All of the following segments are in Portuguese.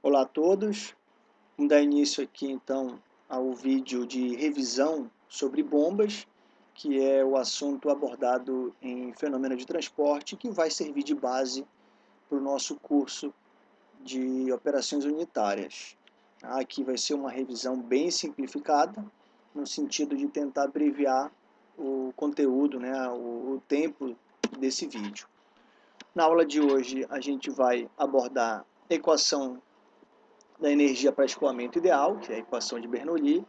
Olá a todos, vamos dar início aqui então ao vídeo de revisão sobre bombas, que é o assunto abordado em fenômeno de transporte, que vai servir de base para o nosso curso de operações unitárias. Aqui vai ser uma revisão bem simplificada, no sentido de tentar abreviar o conteúdo, né, o, o tempo desse vídeo. Na aula de hoje a gente vai abordar equação da energia para escoamento ideal, que é a equação de Bernoulli,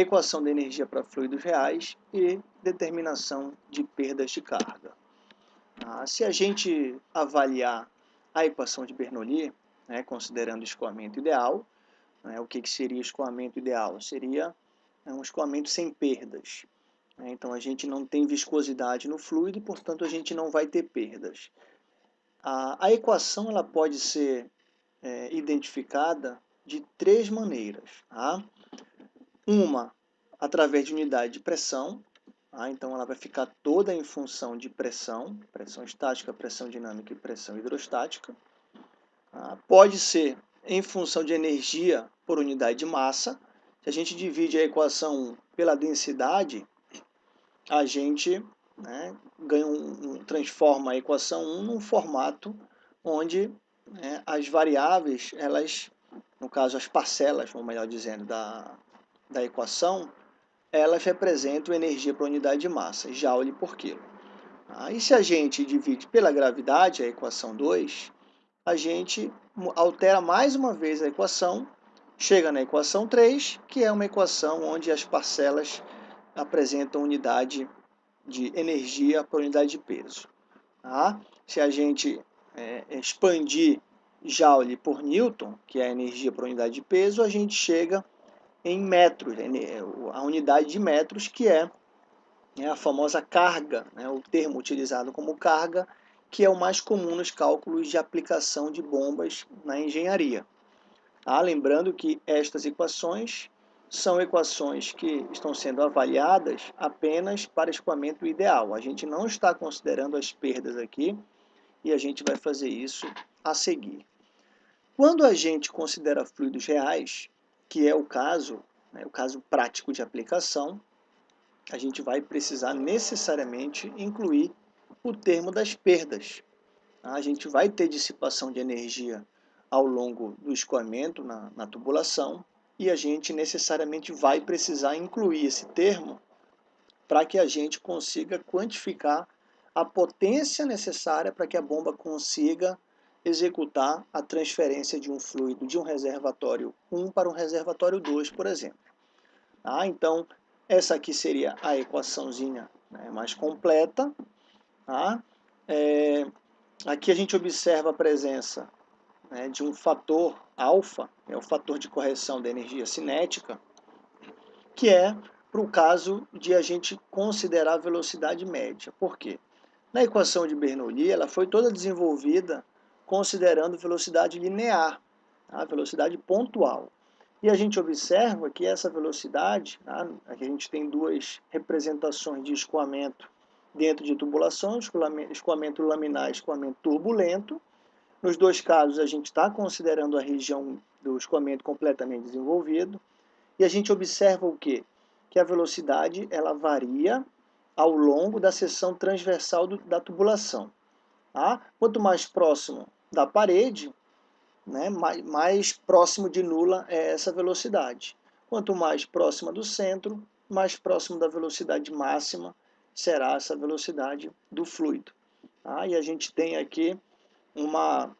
equação da energia para fluidos reais e determinação de perdas de carga. Ah, se a gente avaliar a equação de Bernoulli, né, considerando o escoamento ideal, né, o que, que seria escoamento ideal? Seria né, um escoamento sem perdas. Né, então a gente não tem viscosidade no fluido e, portanto, a gente não vai ter perdas. A, a equação ela pode ser é, identificada de três maneiras. Tá? Uma, através de unidade de pressão, tá? então ela vai ficar toda em função de pressão, pressão estática, pressão dinâmica e pressão hidrostática. Tá? Pode ser em função de energia por unidade de massa. Se a gente divide a equação pela densidade, a gente né, ganha um, transforma a equação 1 num formato onde né, as variáveis, elas, no caso as parcelas, ou melhor dizendo, da, da equação, elas representam energia por unidade de massa, joule por quilo. Ah, e se a gente divide pela gravidade, a equação 2, a gente altera mais uma vez a equação, chega na equação 3, que é uma equação onde as parcelas apresentam unidade de energia por unidade de peso. Tá? Se a gente é, expandir Joule por Newton, que é a energia por unidade de peso, a gente chega em metros, a unidade de metros, que é, é a famosa carga, né, o termo utilizado como carga, que é o mais comum nos cálculos de aplicação de bombas na engenharia. Ah, lembrando que estas equações são equações que estão sendo avaliadas apenas para escoamento ideal. A gente não está considerando as perdas aqui, e a gente vai fazer isso a seguir. Quando a gente considera fluidos reais, que é o caso, né, o caso prático de aplicação, a gente vai precisar necessariamente incluir o termo das perdas. A gente vai ter dissipação de energia ao longo do escoamento na, na tubulação e a gente necessariamente vai precisar incluir esse termo para que a gente consiga quantificar a potência necessária para que a bomba consiga executar a transferência de um fluido de um reservatório 1 para um reservatório 2, por exemplo. Ah, então, essa aqui seria a equaçãozinha né, mais completa. Tá? É, aqui a gente observa a presença né, de um fator alfa, é o fator de correção da energia cinética, que é para o caso de a gente considerar a velocidade média. Por quê? Na equação de Bernoulli, ela foi toda desenvolvida considerando velocidade linear, a tá? velocidade pontual. E a gente observa que essa velocidade, tá? aqui a gente tem duas representações de escoamento dentro de tubulação, escoamento laminar e escoamento turbulento. Nos dois casos, a gente está considerando a região do escoamento completamente desenvolvido. E a gente observa o quê? Que a velocidade ela varia ao longo da seção transversal do, da tubulação. Tá? Quanto mais próximo da parede, né, mais, mais próximo de nula é essa velocidade. Quanto mais próxima do centro, mais próximo da velocidade máxima será essa velocidade do fluido. Tá? E a gente tem aqui uma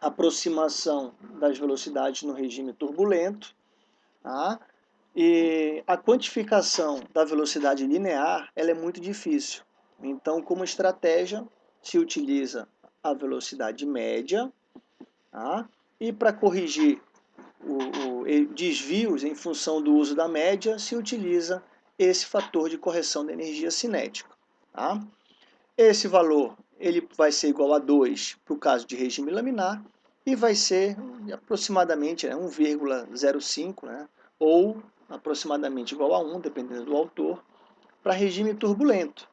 aproximação das velocidades no regime turbulento, tá? E a quantificação da velocidade linear ela é muito difícil. Então, como estratégia, se utiliza a velocidade média, tá? e para corrigir o, o, desvios em função do uso da média, se utiliza esse fator de correção da energia cinética. Tá? Esse valor ele vai ser igual a 2 para o caso de regime laminar e vai ser aproximadamente né, 1,05, né, ou aproximadamente igual a 1, dependendo do autor, para regime turbulento.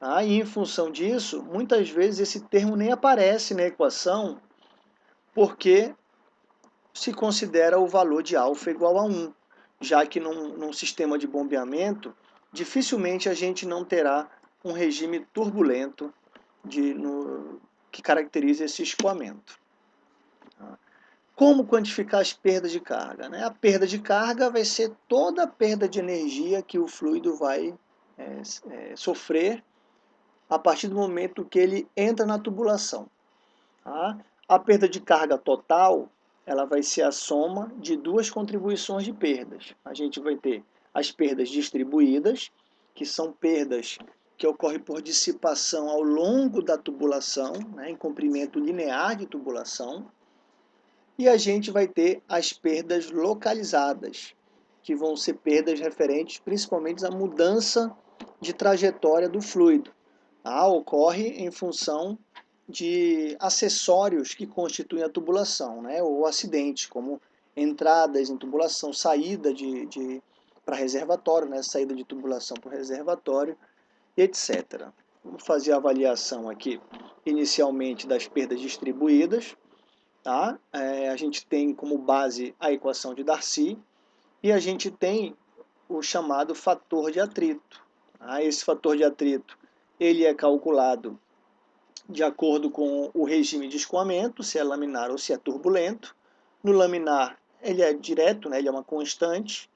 Ah, e em função disso, muitas vezes esse termo nem aparece na equação, porque se considera o valor de alfa igual a 1, já que num, num sistema de bombeamento, dificilmente a gente não terá um regime turbulento de, no, que caracteriza esse escoamento. Como quantificar as perdas de carga? Né? A perda de carga vai ser toda a perda de energia que o fluido vai é, é, sofrer a partir do momento que ele entra na tubulação. Tá? A perda de carga total ela vai ser a soma de duas contribuições de perdas. A gente vai ter as perdas distribuídas, que são perdas que ocorrem por dissipação ao longo da tubulação, né, em comprimento linear de tubulação, e a gente vai ter as perdas localizadas, que vão ser perdas referentes principalmente à mudança de trajetória do fluido. Tá? Ocorre em função de acessórios que constituem a tubulação, né? ou acidentes, como entradas em tubulação, saída de, de para reservatório, né? saída de tubulação para reservatório, etc. Vamos fazer a avaliação aqui, inicialmente, das perdas distribuídas. Tá? É, a gente tem como base a equação de Darcy e a gente tem o chamado fator de atrito. Tá? Esse fator de atrito ele é calculado de acordo com o regime de escoamento, se é laminar ou se é turbulento. No laminar, ele é direto, né? ele é uma constante,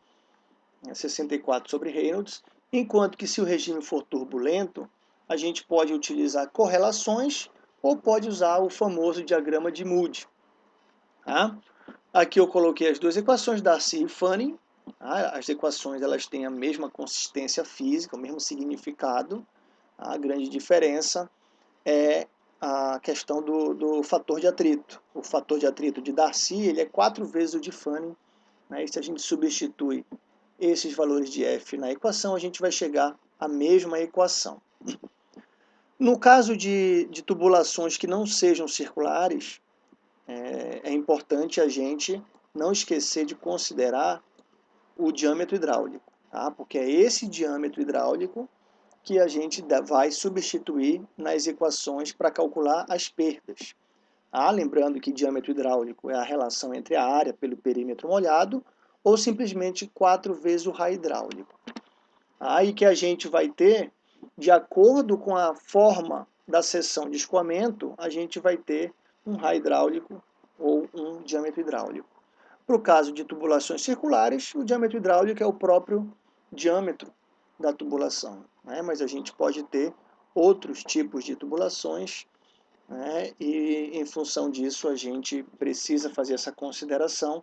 é 64 sobre Reynolds, enquanto que se o regime for turbulento, a gente pode utilizar correlações ou pode usar o famoso diagrama de Moody. Tá? Aqui eu coloquei as duas equações, Darcy e Fanning. Tá? As equações elas têm a mesma consistência física, o mesmo significado. A grande diferença é a questão do, do fator de atrito. O fator de atrito de Darcy ele é quatro vezes o de Fanning. Né? E se a gente substitui esses valores de F na equação, a gente vai chegar à mesma equação. No caso de, de tubulações que não sejam circulares, é, é importante a gente não esquecer de considerar o diâmetro hidráulico, tá? porque é esse diâmetro hidráulico que a gente vai substituir nas equações para calcular as perdas. Ah, lembrando que diâmetro hidráulico é a relação entre a área pelo perímetro molhado ou simplesmente 4 vezes o raio hidráulico. Aí que a gente vai ter, de acordo com a forma da seção de escoamento, a gente vai ter um raio hidráulico ou um diâmetro hidráulico. Para o caso de tubulações circulares, o diâmetro hidráulico é o próprio diâmetro da tubulação. Né? Mas a gente pode ter outros tipos de tubulações né? e, em função disso, a gente precisa fazer essa consideração.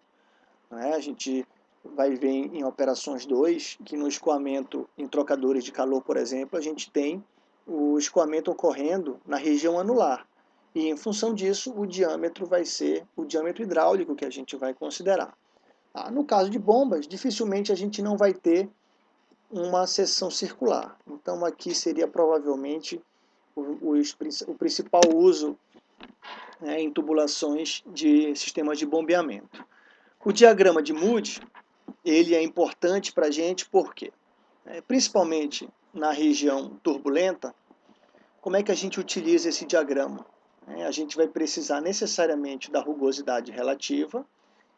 Né? A gente vai ver em, em operações 2 que no escoamento em trocadores de calor, por exemplo, a gente tem o escoamento ocorrendo na região anular. E em função disso, o diâmetro vai ser o diâmetro hidráulico que a gente vai considerar. Ah, no caso de bombas, dificilmente a gente não vai ter uma seção circular. Então aqui seria provavelmente o, o, o principal uso né, em tubulações de sistemas de bombeamento. O diagrama de Moody ele é importante para a gente porque, é, principalmente na região turbulenta, como é que a gente utiliza esse diagrama? É, a gente vai precisar necessariamente da rugosidade relativa,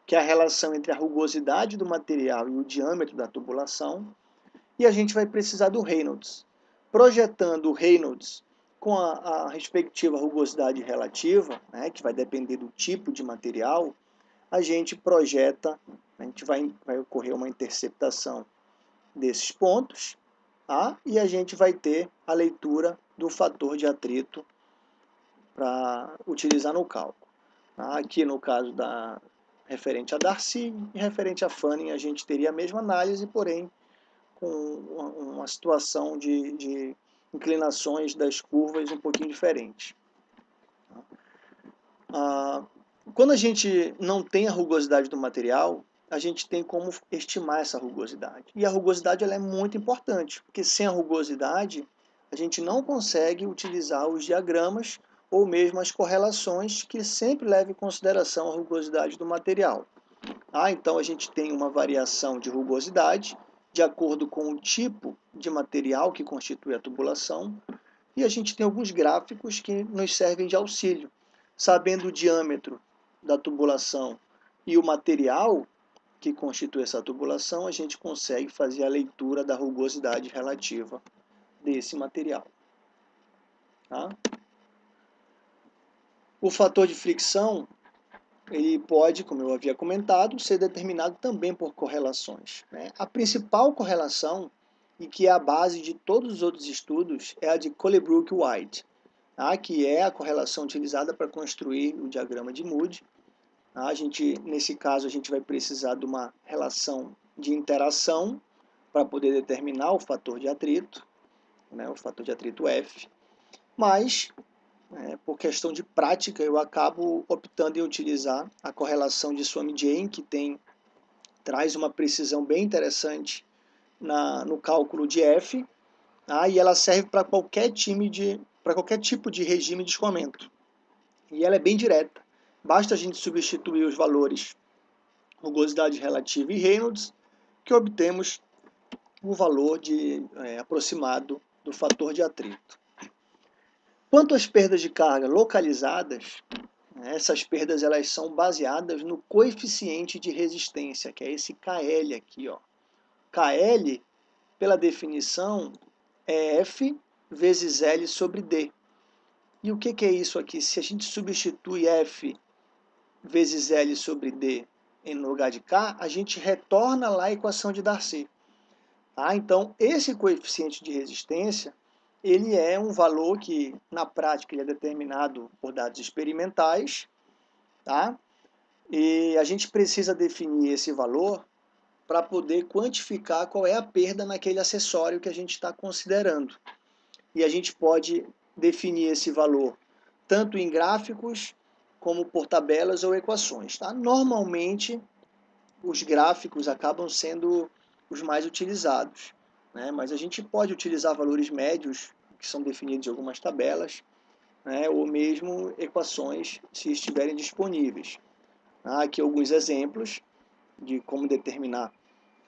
que é a relação entre a rugosidade do material e o diâmetro da tubulação, e a gente vai precisar do Reynolds. Projetando o Reynolds com a, a respectiva rugosidade relativa, né, que vai depender do tipo de material, a gente projeta, a gente vai, vai ocorrer uma interceptação desses pontos, tá? e a gente vai ter a leitura do fator de atrito para utilizar no cálculo. Tá? Aqui no caso da referente a Darcy e referente a Fanning, a gente teria a mesma análise, porém com uma situação de, de inclinações das curvas um pouquinho diferente. Ah, quando a gente não tem a rugosidade do material, a gente tem como estimar essa rugosidade. E a rugosidade ela é muito importante, porque sem a rugosidade, a gente não consegue utilizar os diagramas ou mesmo as correlações que sempre levam em consideração a rugosidade do material. Ah, então a gente tem uma variação de rugosidade de acordo com o tipo de material que constitui a tubulação, e a gente tem alguns gráficos que nos servem de auxílio. Sabendo o diâmetro da tubulação e o material que constitui essa tubulação, a gente consegue fazer a leitura da rugosidade relativa desse material. Tá? O fator de fricção ele pode, como eu havia comentado, ser determinado também por correlações. Né? A principal correlação, e que é a base de todos os outros estudos, é a de Colebrook-White, tá? que é a correlação utilizada para construir o diagrama de Moody. Tá? A gente, nesse caso, a gente vai precisar de uma relação de interação para poder determinar o fator de atrito, né? o fator de atrito F, mas é, por questão de prática, eu acabo optando em utilizar a correlação de Swami-Jane, que tem, traz uma precisão bem interessante na, no cálculo de F, tá? e ela serve para qualquer time de para qualquer tipo de regime de escoamento. E ela é bem direta. Basta a gente substituir os valores rugosidade relativa e Reynolds, que obtemos o valor de, é, aproximado do fator de atrito. Quanto às perdas de carga localizadas, né, essas perdas elas são baseadas no coeficiente de resistência, que é esse KL aqui. Ó. KL, pela definição, é F vezes L sobre D. E o que, que é isso aqui? Se a gente substitui F vezes L sobre D em lugar de K, a gente retorna lá a equação de Darcy. Tá? Então, esse coeficiente de resistência ele é um valor que, na prática, ele é determinado por dados experimentais, tá? E a gente precisa definir esse valor para poder quantificar qual é a perda naquele acessório que a gente está considerando. E a gente pode definir esse valor tanto em gráficos como por tabelas ou equações. Tá? Normalmente, os gráficos acabam sendo os mais utilizados né? mas a gente pode utilizar valores médios que são definidos em algumas tabelas, né? ou mesmo equações se estiverem disponíveis. Há aqui alguns exemplos de como determinar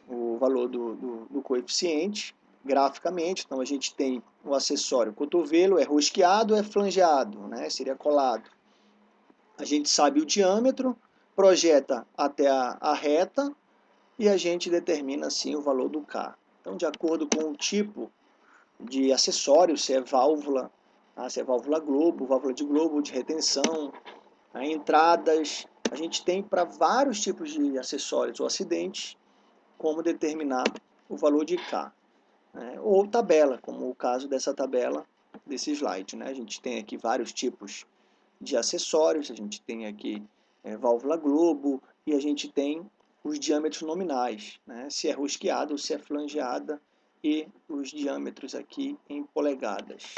o valor do, do, do coeficiente graficamente. Então a gente tem o acessório cotovelo, é rosqueado, é flangeado, né? seria colado. A gente sabe o diâmetro, projeta até a, a reta e a gente determina assim o valor do K. Então, de acordo com o tipo de acessório, se é válvula, tá? se é válvula globo, válvula de globo, de retenção, tá? entradas, a gente tem para vários tipos de acessórios ou acidentes como determinar o valor de K. Né? Ou tabela, como o caso dessa tabela desse slide. Né? A gente tem aqui vários tipos de acessórios, a gente tem aqui é, válvula globo e a gente tem os diâmetros nominais, né? se é rosqueada ou se é flangeada, e os diâmetros aqui em polegadas.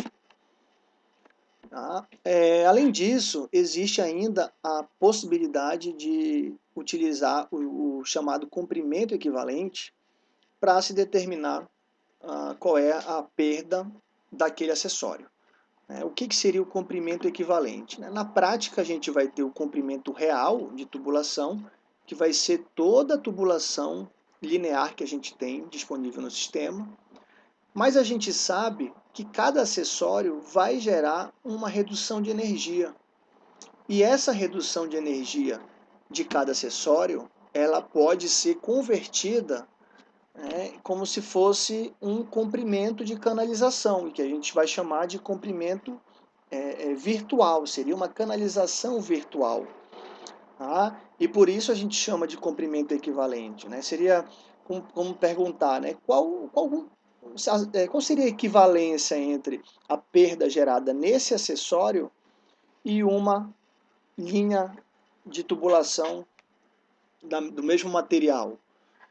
Tá? É, além disso, existe ainda a possibilidade de utilizar o, o chamado comprimento equivalente para se determinar ah, qual é a perda daquele acessório. É, o que, que, seria o comprimento equivalente? Né? Na prática, a gente vai ter o comprimento real de tubulação que vai ser toda a tubulação linear que a gente tem disponível no sistema, mas a gente sabe que cada acessório vai gerar uma redução de energia. E essa redução de energia de cada acessório, ela pode ser convertida né, como se fosse um comprimento de canalização, que a gente vai chamar de comprimento é, é, virtual, seria uma canalização virtual. Tá? E por isso a gente chama de comprimento equivalente. Né? Seria como, como perguntar né? qual, qual, é, qual seria a equivalência entre a perda gerada nesse acessório e uma linha de tubulação da, do mesmo material.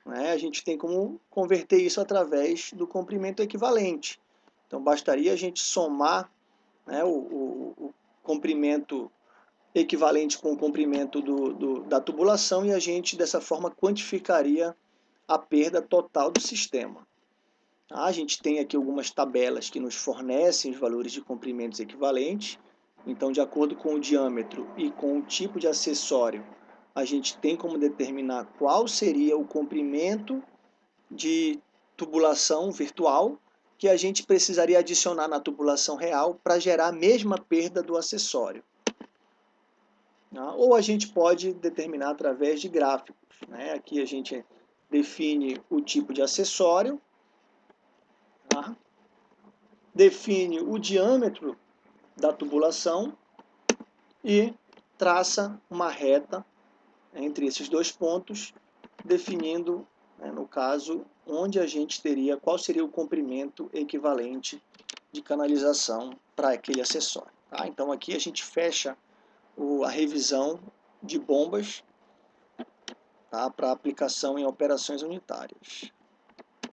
Né? A gente tem como converter isso através do comprimento equivalente. Então, bastaria a gente somar né, o, o, o comprimento equivalente com o comprimento do, do, da tubulação e a gente, dessa forma, quantificaria a perda total do sistema. A gente tem aqui algumas tabelas que nos fornecem os valores de comprimentos equivalentes. Então, de acordo com o diâmetro e com o tipo de acessório, a gente tem como determinar qual seria o comprimento de tubulação virtual que a gente precisaria adicionar na tubulação real para gerar a mesma perda do acessório. Tá? Ou a gente pode determinar através de gráficos. Né? Aqui a gente define o tipo de acessório, tá? define o diâmetro da tubulação e traça uma reta entre esses dois pontos, definindo, né, no caso, onde a gente teria, qual seria o comprimento equivalente de canalização para aquele acessório. Tá? Então aqui a gente fecha o, a revisão de bombas tá, para aplicação em operações unitárias.